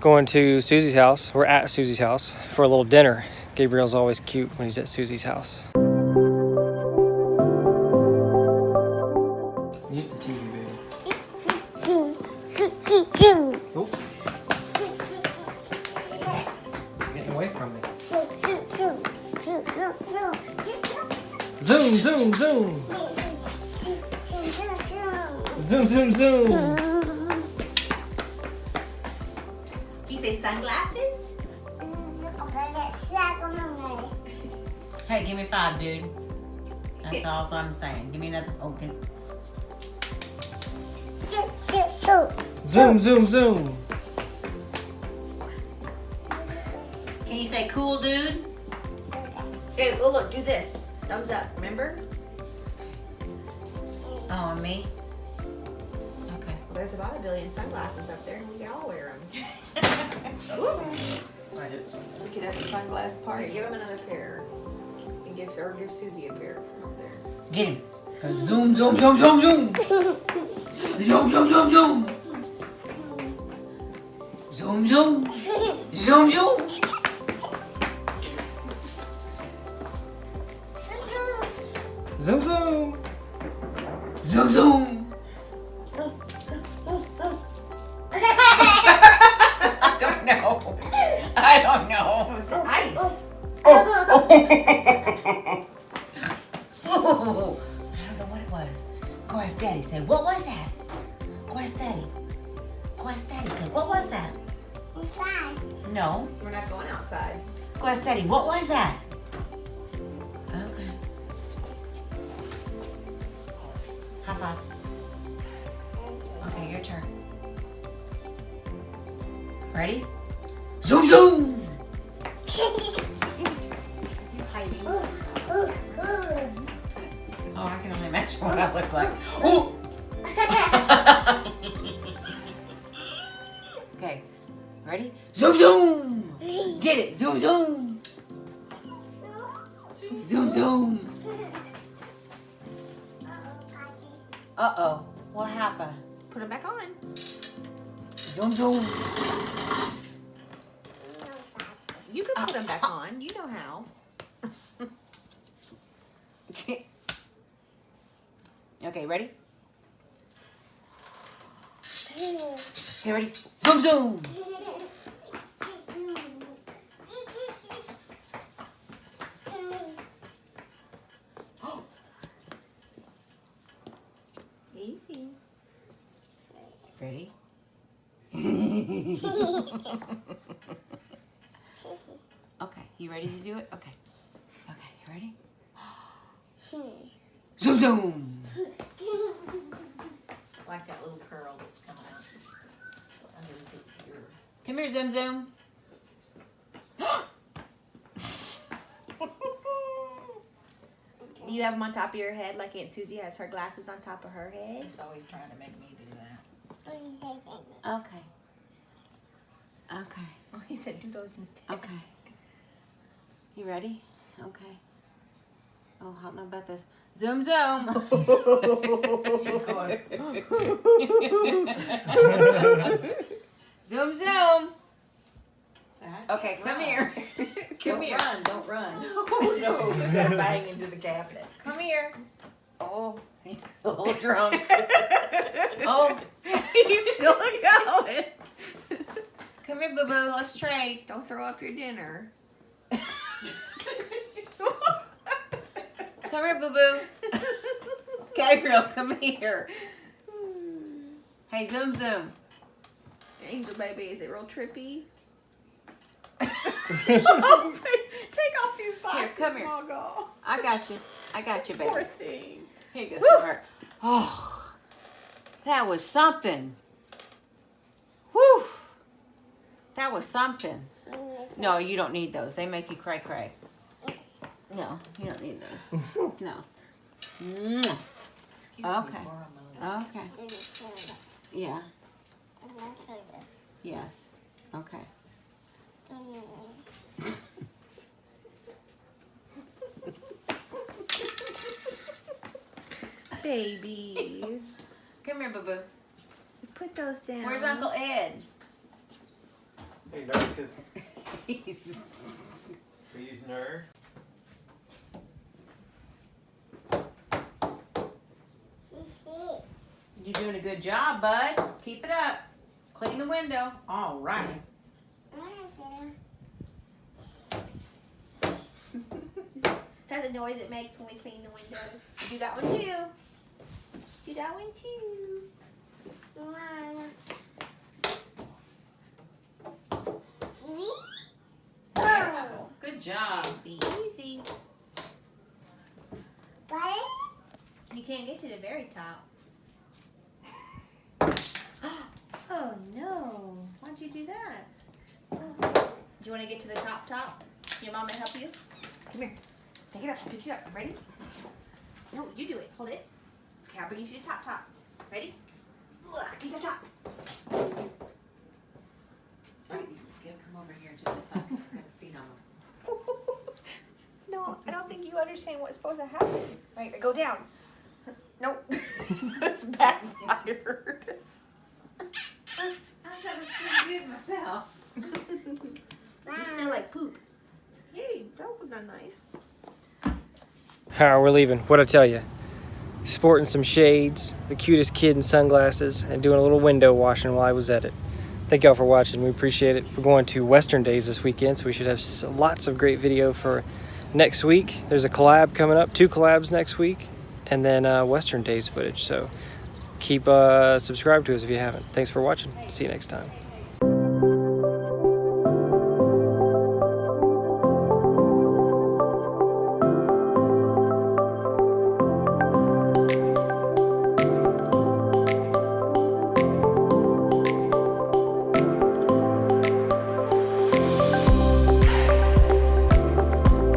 going to Susie's house. We're at Susie's house for a little dinner. Gabriel's always cute when he's at Susie's house. Zoom, zoom, zoom. Zoom, zoom, zoom. Say sunglasses? Hey, give me five, dude. That's all I'm saying. Give me another. Okay. give, Zoom, zoom, zoom. can you say cool, dude? Hey, oh look, do this. Thumbs up, remember? Oh, and me? Okay. Well, there's about a billion sunglasses up there and we can all wear them. I hit some. We could have a sunglass party. Give him another pair. And give, or give Susie a pair from up there. Get him. 'Cause Zoom, zoom, zoom, zoom, zoom. Zoom, zoom, zoom, zoom. Zoom, zoom. Zoom, zoom. Zoom, zoom. Zoom, zoom. Ooh, I don't know what it was. Go ask Daddy. Say, what was that? Go ask Daddy. Go ask Daddy. Say, what was that? Outside. No. We're not going outside. Go ask Daddy. What was that? Okay. High five. Okay, your turn. Ready? Zoom zoom. Imagine what I look like. Ooh. okay, ready? Zoom zoom. Get it. Zoom zoom. Zoom zoom. Uh oh. What happened? Put them back on. Zoom zoom. You can put them back on. You know how. okay, ready? Okay, ready? Zoom zoom. Easy. Ready? okay, you ready to do it? Okay. Okay, you ready? Hmm. Zoom zoom. Like that little curl that's coming out. Under the seat here. Come here, Zoom Zoom. Do you have them on top of your head like Aunt Susie has her glasses on top of her head? He's always trying to make me do that. Okay. Okay. Oh, he said do those instead. Okay. You ready? Okay. Oh, I don't know about this. Zoom zoom. zoom zoom. Okay, come here. Come Don't here. run, don't run. Oh no, he's gonna bang into the cabinet. Come here. Oh, he's a little drunk. Oh, he's still going. come here, boo boo. Let's trade. Don't throw up your dinner. Come here, boo boo. Gabriel, come here. Hey, zoom zoom. Angel baby, is it real trippy? Here, Take off these glasses, come here. Margot. I got you. I got you, baby. Poor thing. Here you go, sweetheart. Oh, that was something. Whew. That was something. No, you don't need those. They make you cray cray. No, you don't need those. No. Mwah. Okay. Okay. Yeah. Yes. Okay. Baby. Come here, boo boo. Put those down. Where's Uncle Ed? Hey, Darkus, He's we're using her. You're doing a good job, bud. Keep it up. Clean the window. All right. Is that the noise it makes when we clean the windows? Do that one too. Do that one too. Good job. Be easy. You can't get to the very top. Oh no! Why'd you do that? Do you want to get to the top top? Your mom may help you. Come here. Take it up. Pick you up. Ready? No, you do it. Hold it. Okay, I'll bring you to the top top. Ready? Ugh, Get the top. Right, you come over here to this side 'cause it's gonna speed on them. no, I don't think you understand what's supposed to happen. Right, go down. Nope. That's backfired. I thought it was pretty good myself. You smell like poop. Hey, that was not nice. All right, we're leaving. What'd I tell you? Sporting some shades, the cutest kid in sunglasses, and doing a little window washing while I was at it. Thank y'all for watching. We appreciate it. We're going to Western Days this weekend, so we should have lots of great video for next week. There's a collab coming up, two collabs next week, and then uh, Western Days footage. So keep uh, subscribed to us if you haven't. Thanks for watching. See you next time.